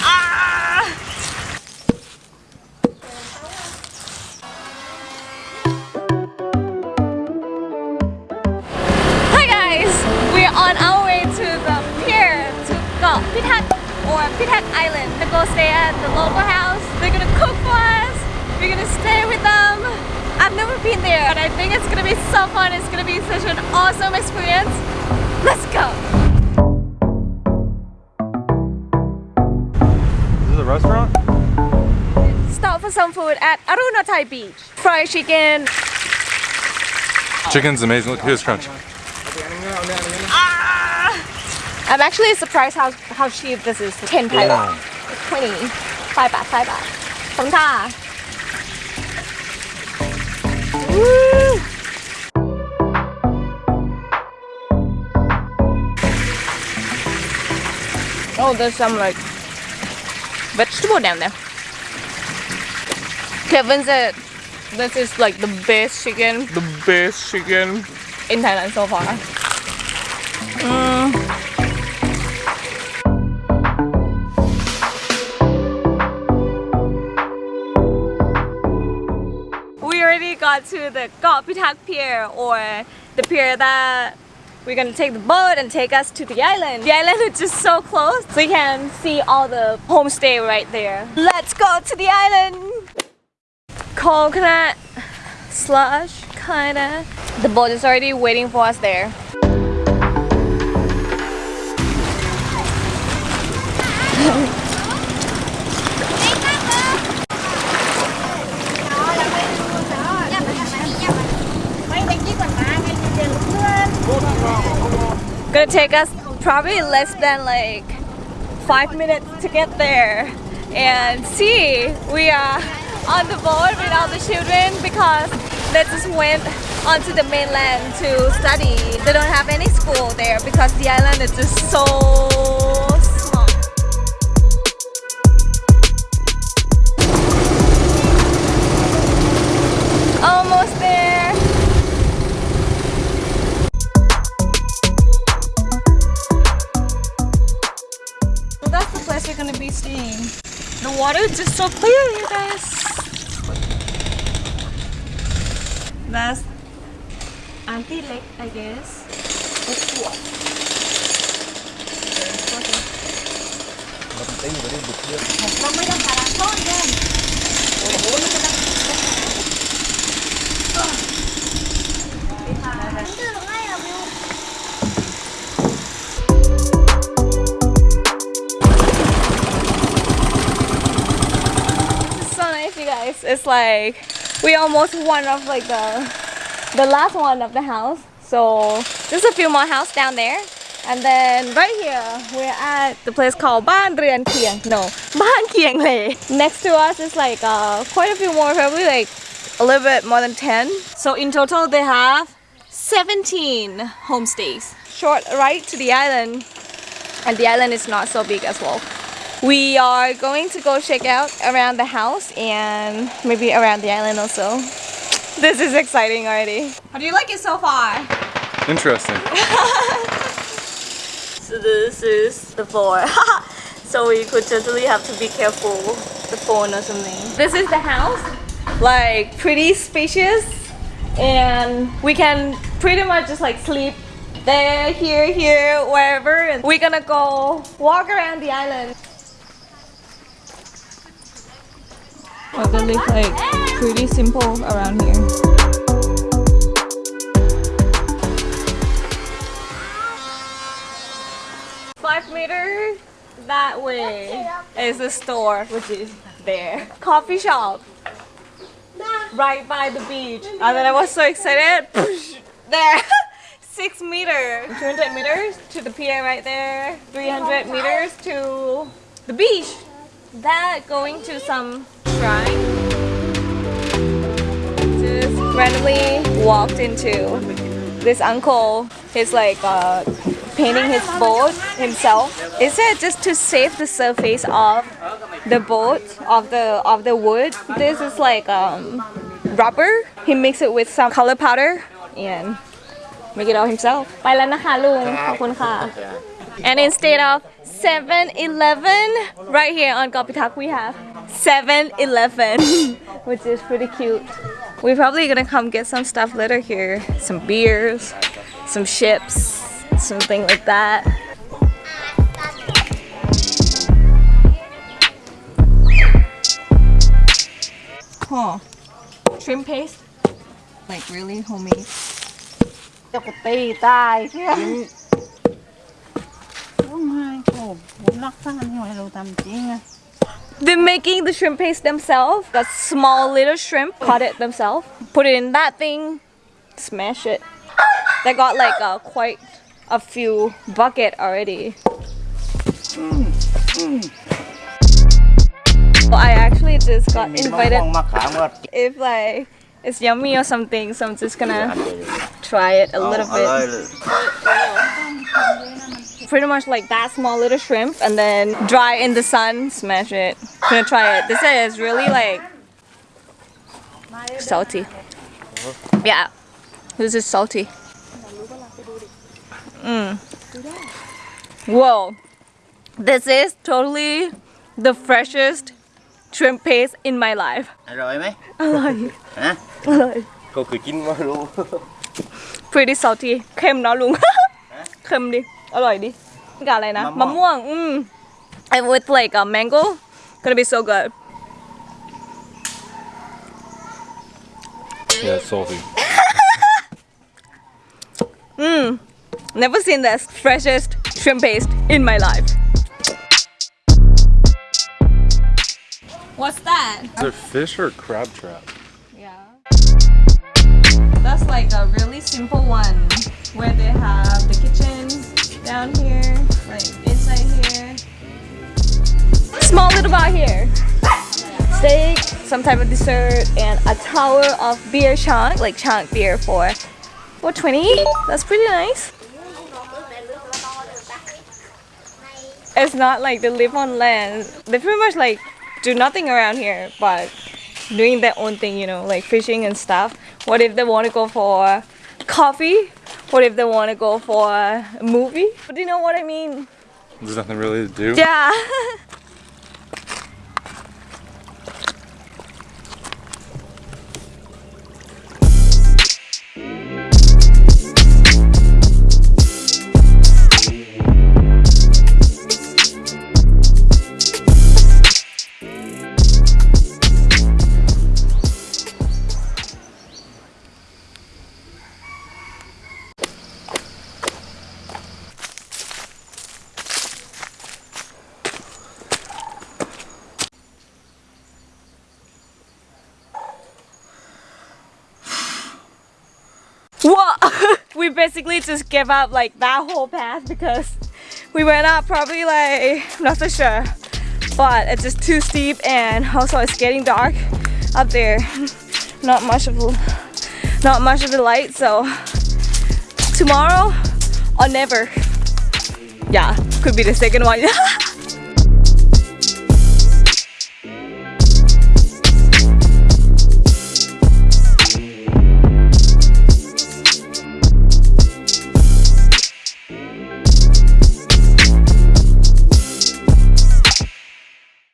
Ah! Hi guys! We're on our way to the pier to Got Pitak or Pitak Island to go stay at the local house. They're gonna cook for us. We're gonna stay with them. I've never been there and I think it's gonna be so fun. It's gonna be such an awesome experience. Let's go! restaurant? Stop for some food at Arunatai Beach. Fried chicken. Chicken's amazing. Look, here's crunch. Ah! I'm actually surprised how, how cheap this is. 10 baht. 20. 5 baht, 5 baht. From Ta. Oh, there's some like vegetable down there. Kevin said this is like the best chicken, the best chicken in Thailand so far. Mm. We already got to the Got Pitak Pier or the pier that we're gonna take the boat and take us to the island. The island is just so close. You can see all the homestay right there. Let's go to the island! Coconut slush, kinda. The boat is already waiting for us there. Gonna take us probably less than like five minutes to get there. And see, we are on the boat with all the children because they just went onto the mainland to study. They don't have any school there because the island is just so place we're gonna be staying. The water is just so clear, you guys. That's Auntie Lake, I guess. Is It's like we almost one of like the the last one of the house. So there's a few more house down there. And then right here, we're at the place called Ban Rian Kieng. No, Ban Kieng Le. Next to us is like uh, quite a few more, probably like a little bit more than 10. So in total, they have 17 homestays. Short ride to the island, and the island is not so big as well. We are going to go check out around the house and maybe around the island also. This is exciting already. How do you like it so far? Interesting. So this is the floor. so we could totally have to be careful the phone or something. This is the house. Like pretty spacious and we can pretty much just like sleep there, here, here, wherever. And we're gonna go walk around the island. Oh, they look like pretty simple around here. Five meters that way is the store, which is there. Coffee shop right by the beach. And then I was so excited. There, six meters, 200 meters to the pier right there, 300 meters to the beach. That going to some shrine. Just randomly walked into this uncle. He's like uh, painting his boat himself. Is it just to save the surface of the boat of the of the wood? This is like um, rubber. He mixed it with some color powder and make it all himself. ไปแล้วนะคะลุงขอบคุณค่ะ And instead of 7-Eleven right here on Gopitak we have 7-Eleven which is pretty cute we're probably gonna come get some stuff later here some beers some chips something like that huh shrimp paste like really homemade จะกูตีตายเชื่อร้องไห้โอ้ผมรักษานี่ให้เราทำจริงอะ they're making the shrimp paste themselves. Got small little shrimp, cut it themselves. Put it in that thing, smash it. They got like uh, quite a few bucket already. Well, I actually just got invited. if like it's yummy or something, so I'm just gonna try it a little bit. เลย Pretty much like that small little shrimp and then dry in the sun, smash it. Gonna try it. This is really like salty. Yeah, this is salty. Mm. Whoa, this is totally the freshest shrimp paste in my life. อร่อยไหม Alive. ฮะ Alive. เขาเคยกินมารู้ pretty salty เค็มเนาะลุง เค็มดิ อร่อยดิกับอะไรนะ มะม่วง มะม่วง อืม and with like a mango gonna be so good Yeah, it's salty. mm never seen this freshest shrimp paste in my life what's that Is it fish or crab trap? Yeah. That's like a really simple one where they have the kitchen down here, like inside here. Small little bar here. Steak, some type of dessert, and a tower of beer chunk, like chunk beer for 420. That's pretty nice. It's not like they live on land. They pretty much like do nothing around here, but doing their own thing, you know, like fishing and stuff. What if they want to go for coffee? What if they want to go for a movie? But you know what I mean? There's nothing really to do. Yeah. basically just gave up like that whole path because we went up probably like not so sure, but it's just too steep and also it's getting dark up there. Not much of not much of the light, so tomorrow or never. Yeah, could be the second one.